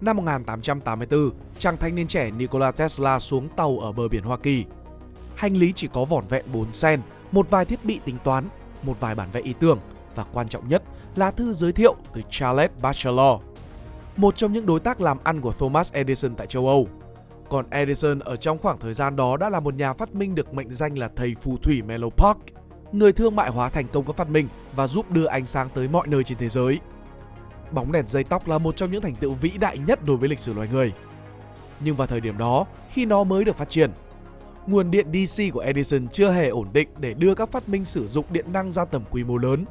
năm 1884, chàng thanh niên trẻ Nikola Tesla xuống tàu ở bờ biển Hoa Kỳ. Hành lý chỉ có vỏn vẹn 4 sen, một vài thiết bị tính toán, một vài bản vẽ ý tưởng và quan trọng nhất là thư giới thiệu từ Charles Batchelor, một trong những đối tác làm ăn của Thomas Edison tại châu Âu. Còn Edison ở trong khoảng thời gian đó đã là một nhà phát minh được mệnh danh là thầy phù thủy Menlo Park, người thương mại hóa thành công các phát minh và giúp đưa ánh sáng tới mọi nơi trên thế giới. Bóng đèn dây tóc là một trong những thành tựu vĩ đại nhất đối với lịch sử loài người. Nhưng vào thời điểm đó, khi nó mới được phát triển, nguồn điện DC của Edison chưa hề ổn định để đưa các phát minh sử dụng điện năng ra tầm quy mô lớn.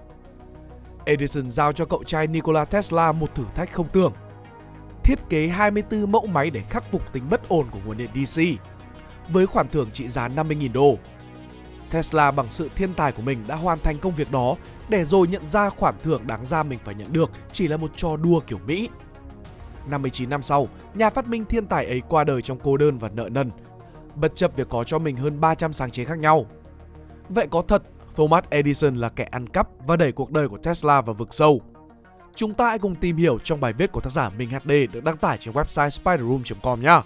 Edison giao cho cậu trai Nikola Tesla một thử thách không tưởng. Thiết kế 24 mẫu máy để khắc phục tính bất ổn của nguồn điện DC với khoản thưởng trị giá 50.000 đô. Tesla bằng sự thiên tài của mình đã hoàn thành công việc đó để rồi nhận ra khoản thưởng đáng ra mình phải nhận được chỉ là một trò đua kiểu Mỹ. 59 năm sau, nhà phát minh thiên tài ấy qua đời trong cô đơn và nợ nần, bất chấp việc có cho mình hơn 300 sáng chế khác nhau. Vậy có thật Thomas Edison là kẻ ăn cắp và đẩy cuộc đời của Tesla vào vực sâu? Chúng ta hãy cùng tìm hiểu trong bài viết của tác giả Minh HD được đăng tải trên website spiderroom.com nhé.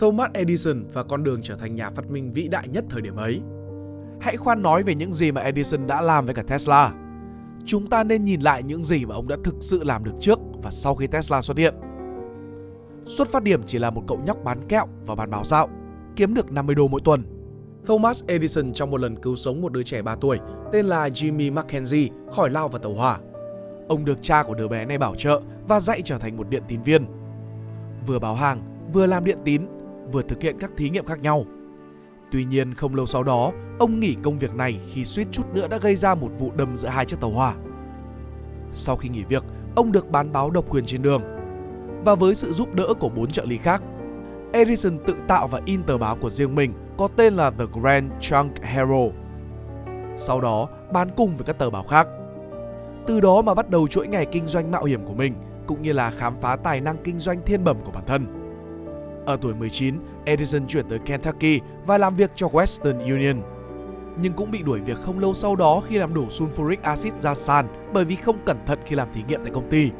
Thomas Edison và con đường trở thành nhà phát minh vĩ đại nhất thời điểm ấy. Hãy khoan nói về những gì mà Edison đã làm với cả Tesla. Chúng ta nên nhìn lại những gì mà ông đã thực sự làm được trước và sau khi Tesla xuất hiện. Xuất phát điểm chỉ là một cậu nhóc bán kẹo và bán báo dạo, kiếm được 50 đô mỗi tuần. Thomas Edison trong một lần cứu sống một đứa trẻ 3 tuổi tên là Jimmy Mackenzie khỏi lao vào tàu hỏa. Ông được cha của đứa bé này bảo trợ và dạy trở thành một điện tín viên. Vừa báo hàng, vừa làm điện tín vừa thực hiện các thí nghiệm khác nhau. Tuy nhiên không lâu sau đó, ông nghỉ công việc này khi suýt chút nữa đã gây ra một vụ đâm giữa hai chiếc tàu hỏa. Sau khi nghỉ việc, ông được bán báo độc quyền trên đường. Và với sự giúp đỡ của bốn trợ lý khác, Edison tự tạo và in tờ báo của riêng mình có tên là The Grand Trunk Herald. Sau đó, bán cùng với các tờ báo khác. Từ đó mà bắt đầu chuỗi ngày kinh doanh mạo hiểm của mình, cũng như là khám phá tài năng kinh doanh thiên bẩm của bản thân. Ở tuổi 19, Edison chuyển tới Kentucky và làm việc cho Western Union. Nhưng cũng bị đuổi việc không lâu sau đó khi làm đổ sulfuric acid ra sàn bởi vì không cẩn thận khi làm thí nghiệm tại công ty.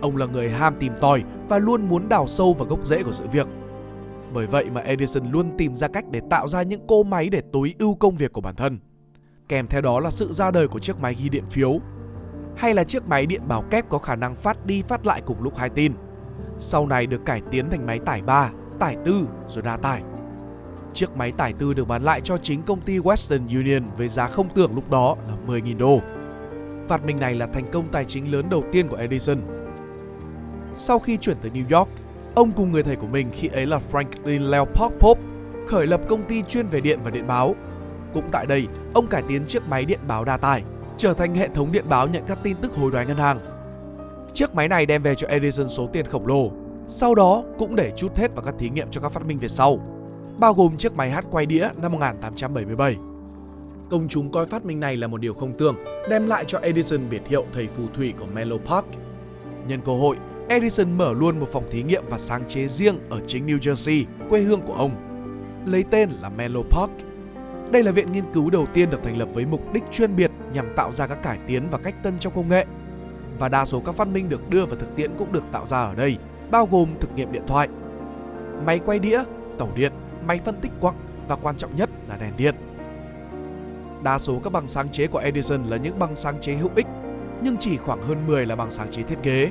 Ông là người ham tìm tòi và luôn muốn đào sâu vào gốc rễ của sự việc. Bởi vậy mà Edison luôn tìm ra cách để tạo ra những cỗ máy để tối ưu công việc của bản thân. Kèm theo đó là sự ra đời của chiếc máy ghi điện phiếu hay là chiếc máy điện báo kép có khả năng phát đi phát lại cùng lúc hai tin sau này được cải tiến thành máy tải 3, tải 4 rồi đa tải. Chiếc máy tải 4 được bán lại cho chính công ty Western Union với giá không tưởng lúc đó là 10.000 đô. Phát minh này là thành công tài chính lớn đầu tiên của Edison. Sau khi chuyển tới New York, ông cùng người thầy của mình khi ấy là Franklin Leopold Pope khởi lập công ty chuyên về điện và điện báo. Cũng tại đây, ông cải tiến chiếc máy điện báo đa tải, trở thành hệ thống điện báo nhận các tin tức hối đoái ngân hàng Chiếc máy này đem về cho Edison số tiền khổng lồ, sau đó cũng để chút hết vào các thí nghiệm cho các phát minh về sau, bao gồm chiếc máy hát quay đĩa năm 1877. Công chúng coi phát minh này là một điều không tưởng, đem lại cho Edison biệt hiệu thầy phù thủy của Menlo Park. Nhân cơ hội, Edison mở luôn một phòng thí nghiệm và sáng chế riêng ở chính New Jersey, quê hương của ông, lấy tên là Menlo Park. Đây là viện nghiên cứu đầu tiên được thành lập với mục đích chuyên biệt nhằm tạo ra các cải tiến và cách tân trong công nghệ và đa số các phát minh được đưa vào thực tiễn cũng được tạo ra ở đây, bao gồm thực nghiệm điện thoại, máy quay đĩa, tàu điện, máy phân tích quặng và quan trọng nhất là đèn điện. Đa số các bằng sáng chế của Edison là những bằng sáng chế hữu ích, nhưng chỉ khoảng hơn 10 là bằng sáng chế thiết kế.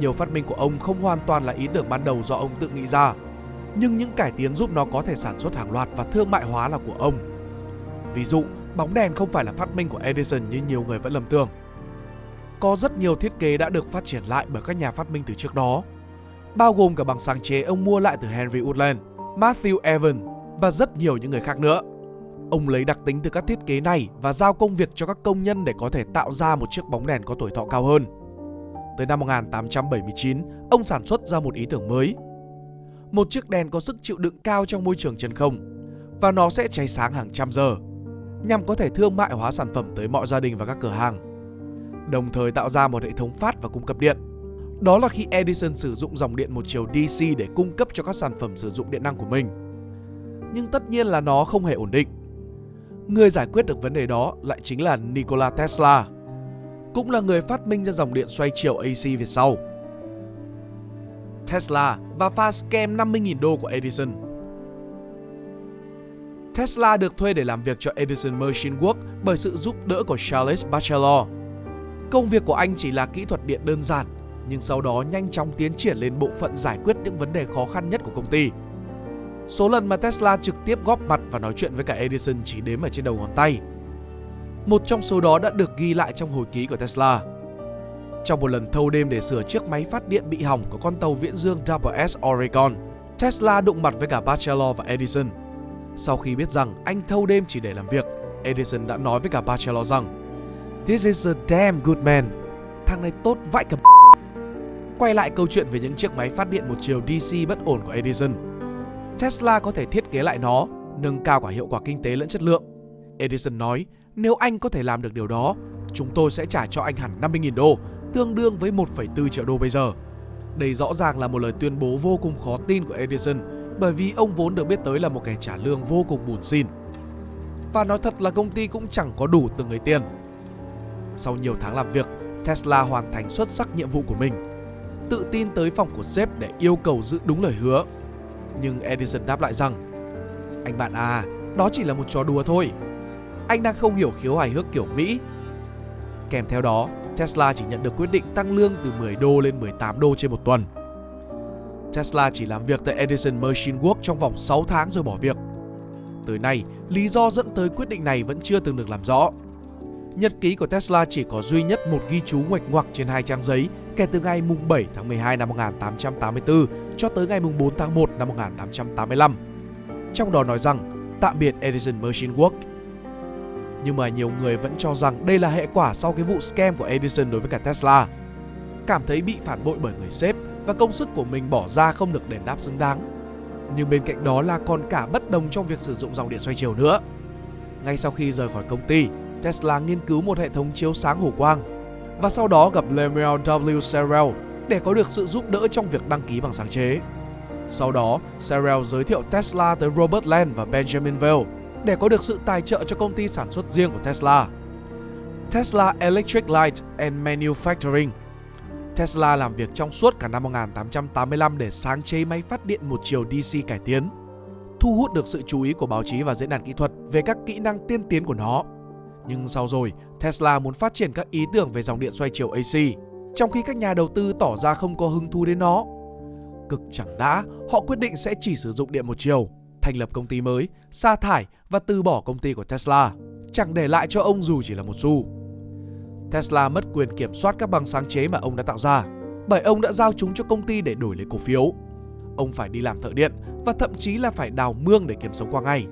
Nhiều phát minh của ông không hoàn toàn là ý tưởng ban đầu do ông tự nghĩ ra, nhưng những cải tiến giúp nó có thể sản xuất hàng loạt và thương mại hóa là của ông. Ví dụ, bóng đèn không phải là phát minh của Edison như nhiều người vẫn lầm tưởng có rất nhiều thiết kế đã được phát triển lại bởi các nhà phát minh từ trước đó, bao gồm cả bằng sáng chế ông mua lại từ Henry Woodland, Matthew Evans và rất nhiều những người khác nữa. Ông lấy đặc tính từ các thiết kế này và giao công việc cho các công nhân để có thể tạo ra một chiếc bóng đèn có tuổi thọ cao hơn. Tới năm 1879, ông sản xuất ra một ý tưởng mới. Một chiếc đèn có sức chịu đựng cao trong môi trường chân không và nó sẽ cháy sáng hàng trăm giờ nhằm có thể thương mại hóa sản phẩm tới mọi gia đình và các cửa hàng. Đồng thời tạo ra một hệ thống phát và cung cấp điện. Đó là khi Edison sử dụng dòng điện một chiều DC để cung cấp cho các sản phẩm sử dụng điện năng của mình. Nhưng tất nhiên là nó không hề ổn định. Người giải quyết được vấn đề đó lại chính là Nikola Tesla, cũng là người phát minh ra dòng điện xoay chiều AC về sau. Tesla và pha scam 50.000 đô của Edison Tesla được thuê để làm việc cho Edison Machine Works bởi sự giúp đỡ của Charles Batchelor. Công việc của anh chỉ là kỹ thuật điện đơn giản, nhưng sau đó nhanh chóng tiến triển lên bộ phận giải quyết những vấn đề khó khăn nhất của công ty. Số lần mà Tesla trực tiếp góp mặt và nói chuyện với cả Edison chỉ đếm ở trên đầu ngón tay. Một trong số đó đã được ghi lại trong hồi ký của Tesla. Trong một lần thâu đêm để sửa chiếc máy phát điện bị hỏng của con tàu viễn dương WS Oregon, Tesla đụng mặt với cả Bachelor và Edison – sau khi biết rằng anh thâu đêm chỉ để làm việc, Edison đã nói với cả Bachelor rằng This is a damn good man. Thằng này tốt vãi cả Quay lại câu chuyện về những chiếc máy phát điện một chiều DC bất ổn của Edison. Tesla có thể thiết kế lại nó, nâng cao cả hiệu quả kinh tế lẫn chất lượng. Edison nói, nếu anh có thể làm được điều đó, chúng tôi sẽ trả cho anh hẳn 50.000 đô, tương đương với 1,4 triệu đô bây giờ. Đây rõ ràng là một lời tuyên bố vô cùng khó tin của Edison bởi vì ông vốn được biết tới là một kẻ trả lương vô cùng bùn xin. Và nói thật là công ty cũng chẳng có đủ từng người tiền. Sau nhiều tháng làm việc, Tesla hoàn thành xuất sắc nhiệm vụ của mình. Tự tin tới phòng của sếp để yêu cầu giữ đúng lời hứa. Nhưng Edison đáp lại rằng Anh bạn à, đó chỉ là một trò đùa thôi. Anh đang không hiểu khiếu hài hước kiểu Mỹ. Kèm theo đó, Tesla chỉ nhận được quyết định tăng lương từ 10 đô lên 18 đô trên một tuần. Tesla chỉ làm việc tại Edison Machine Works trong vòng 6 tháng rồi bỏ việc. Tới nay, lý do dẫn tới quyết định này vẫn chưa từng được làm rõ. Nhật ký của Tesla chỉ có duy nhất một ghi chú ngoạch ngoạc trên hai trang giấy kể từ ngày mùng 7 tháng 12 năm 1884 cho tới ngày mùng 4 tháng 1 năm 1885. Trong đó nói rằng tạm biệt Edison Machine Works. Nhưng mà nhiều người vẫn cho rằng đây là hệ quả sau cái vụ scam của Edison đối với cả Tesla. Cảm thấy bị phản bội bởi người sếp và công sức của mình bỏ ra không được đền đáp xứng đáng. Nhưng bên cạnh đó là còn cả bất đồng trong việc sử dụng dòng điện xoay chiều nữa. Ngay sau khi rời khỏi công ty, Tesla nghiên cứu một hệ thống chiếu sáng hổ quang và sau đó gặp Lemuel W. Serrell để có được sự giúp đỡ trong việc đăng ký bằng sáng chế. Sau đó, Serrell giới thiệu Tesla tới Robert Land và Benjamin Vail để có được sự tài trợ cho công ty sản xuất riêng của Tesla. Tesla Electric Light and Manufacturing Tesla làm việc trong suốt cả năm 1885 để sáng chế máy phát điện một chiều DC cải tiến, thu hút được sự chú ý của báo chí và diễn đàn kỹ thuật về các kỹ năng tiên tiến của nó. Nhưng sau rồi, Tesla muốn phát triển các ý tưởng về dòng điện xoay chiều AC, trong khi các nhà đầu tư tỏ ra không có hứng thú đến nó. Cực chẳng đã, họ quyết định sẽ chỉ sử dụng điện một chiều, thành lập công ty mới, sa thải và từ bỏ công ty của Tesla, chẳng để lại cho ông dù chỉ là một xu. Tesla mất quyền kiểm soát các bằng sáng chế mà ông đã tạo ra, bởi ông đã giao chúng cho công ty để đổi lấy cổ phiếu. Ông phải đi làm thợ điện và thậm chí là phải đào mương để kiếm sống qua ngày.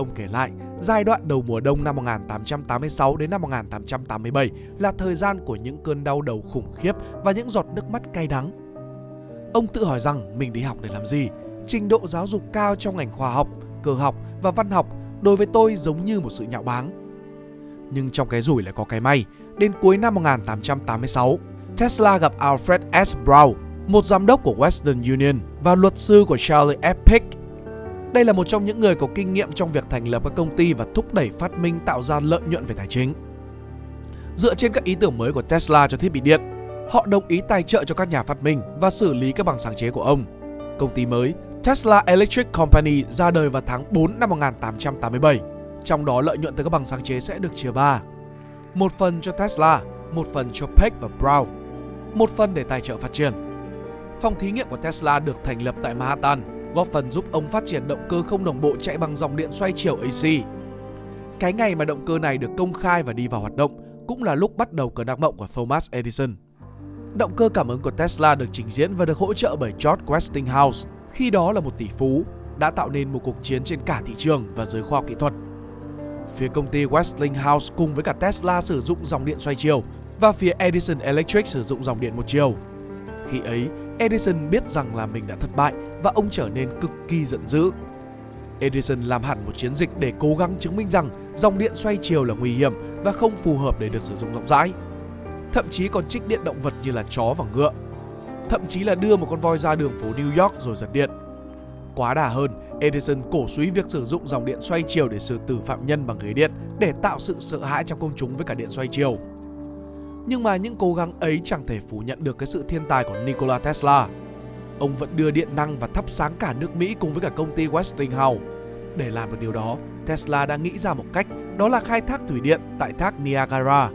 Ông kể lại, giai đoạn đầu mùa đông năm 1886 đến năm 1887 là thời gian của những cơn đau đầu khủng khiếp và những giọt nước mắt cay đắng. Ông tự hỏi rằng mình đi học để làm gì? Trình độ giáo dục cao trong ngành khoa học, cơ học và văn học đối với tôi giống như một sự nhạo báng. Nhưng trong cái rủi lại có cái may, đến cuối năm 1886, Tesla gặp Alfred S. Brown, một giám đốc của Western Union và luật sư của Charlie F. Pick. Đây là một trong những người có kinh nghiệm trong việc thành lập các công ty và thúc đẩy phát minh tạo ra lợi nhuận về tài chính. Dựa trên các ý tưởng mới của Tesla cho thiết bị điện, họ đồng ý tài trợ cho các nhà phát minh và xử lý các bằng sáng chế của ông. Công ty mới Tesla Electric Company ra đời vào tháng 4 năm 1887 trong đó lợi nhuận từ các bằng sáng chế sẽ được chia ba. Một phần cho Tesla, một phần cho Peck và Brown, một phần để tài trợ phát triển. Phòng thí nghiệm của Tesla được thành lập tại Manhattan, góp phần giúp ông phát triển động cơ không đồng bộ chạy bằng dòng điện xoay chiều AC. Cái ngày mà động cơ này được công khai và đi vào hoạt động cũng là lúc bắt đầu cơn ác mộng của Thomas Edison. Động cơ cảm ứng của Tesla được trình diễn và được hỗ trợ bởi George Westinghouse, khi đó là một tỷ phú, đã tạo nên một cuộc chiến trên cả thị trường và giới khoa học kỹ thuật Phía công ty Westinghouse cùng với cả Tesla sử dụng dòng điện xoay chiều và phía Edison Electric sử dụng dòng điện một chiều. Khi ấy, Edison biết rằng là mình đã thất bại và ông trở nên cực kỳ giận dữ. Edison làm hẳn một chiến dịch để cố gắng chứng minh rằng dòng điện xoay chiều là nguy hiểm và không phù hợp để được sử dụng rộng rãi. Thậm chí còn trích điện động vật như là chó và ngựa. Thậm chí là đưa một con voi ra đường phố New York rồi giật điện. Quá đà hơn, Edison cổ suý việc sử dụng dòng điện xoay chiều để xử tử phạm nhân bằng ghế điện để tạo sự sợ hãi trong công chúng với cả điện xoay chiều. Nhưng mà những cố gắng ấy chẳng thể phủ nhận được cái sự thiên tài của Nikola Tesla. Ông vẫn đưa điện năng và thắp sáng cả nước Mỹ cùng với cả công ty Westinghouse. Để làm được điều đó, Tesla đã nghĩ ra một cách đó là khai thác thủy điện tại thác Niagara.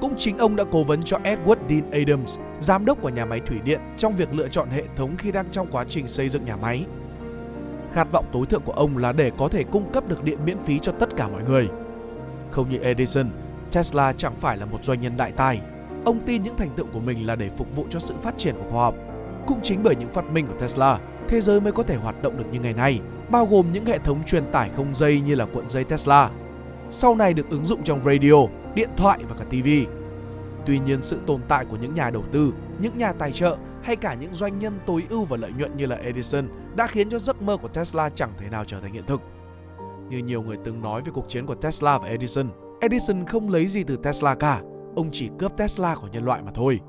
Cũng chính ông đã cố vấn cho Edward Dean Adams, giám đốc của nhà máy thủy điện trong việc lựa chọn hệ thống khi đang trong quá trình xây dựng nhà máy. Khát vọng tối thượng của ông là để có thể cung cấp được điện miễn phí cho tất cả mọi người. Không như Edison, Tesla chẳng phải là một doanh nhân đại tài. Ông tin những thành tựu của mình là để phục vụ cho sự phát triển của khoa học. Cũng chính bởi những phát minh của Tesla, thế giới mới có thể hoạt động được như ngày nay, bao gồm những hệ thống truyền tải không dây như là cuộn dây Tesla. Sau này được ứng dụng trong radio, điện thoại và cả TV. Tuy nhiên sự tồn tại của những nhà đầu tư, những nhà tài trợ hay cả những doanh nhân tối ưu và lợi nhuận như là Edison đã khiến cho giấc mơ của Tesla chẳng thể nào trở thành hiện thực. Như nhiều người từng nói về cuộc chiến của Tesla và Edison, Edison không lấy gì từ Tesla cả, ông chỉ cướp Tesla của nhân loại mà thôi.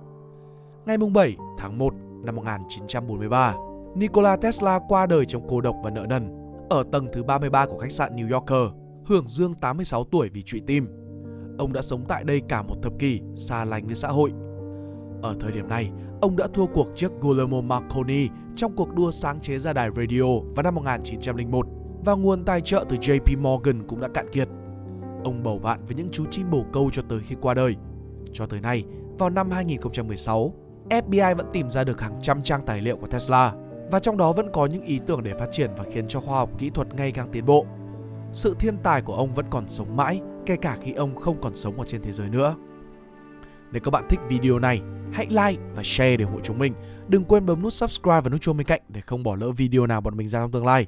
Ngày 7 tháng 1 năm 1943, Nikola Tesla qua đời trong cô độc và nợ nần ở tầng thứ 33 của khách sạn New Yorker, hưởng dương 86 tuổi vì trụy tim. Ông đã sống tại đây cả một thập kỷ, xa lánh với xã hội. Ở thời điểm này, ông đã thua cuộc trước Guillermo Marconi trong cuộc đua sáng chế ra đài radio vào năm 1901 và nguồn tài trợ từ JP Morgan cũng đã cạn kiệt. Ông bầu bạn với những chú chim bồ câu cho tới khi qua đời. Cho tới nay, vào năm 2016, FBI vẫn tìm ra được hàng trăm trang tài liệu của Tesla và trong đó vẫn có những ý tưởng để phát triển và khiến cho khoa học kỹ thuật ngày càng tiến bộ. Sự thiên tài của ông vẫn còn sống mãi, kể cả khi ông không còn sống ở trên thế giới nữa. Nếu các bạn thích video này, hãy like và share để ủng hộ chúng mình. Đừng quên bấm nút subscribe và nút chuông bên cạnh để không bỏ lỡ video nào bọn mình ra trong tương lai.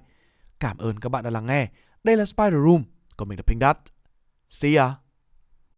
Cảm ơn các bạn đã lắng nghe. Đây là Spider Room, còn mình là Pink Dot. See ya!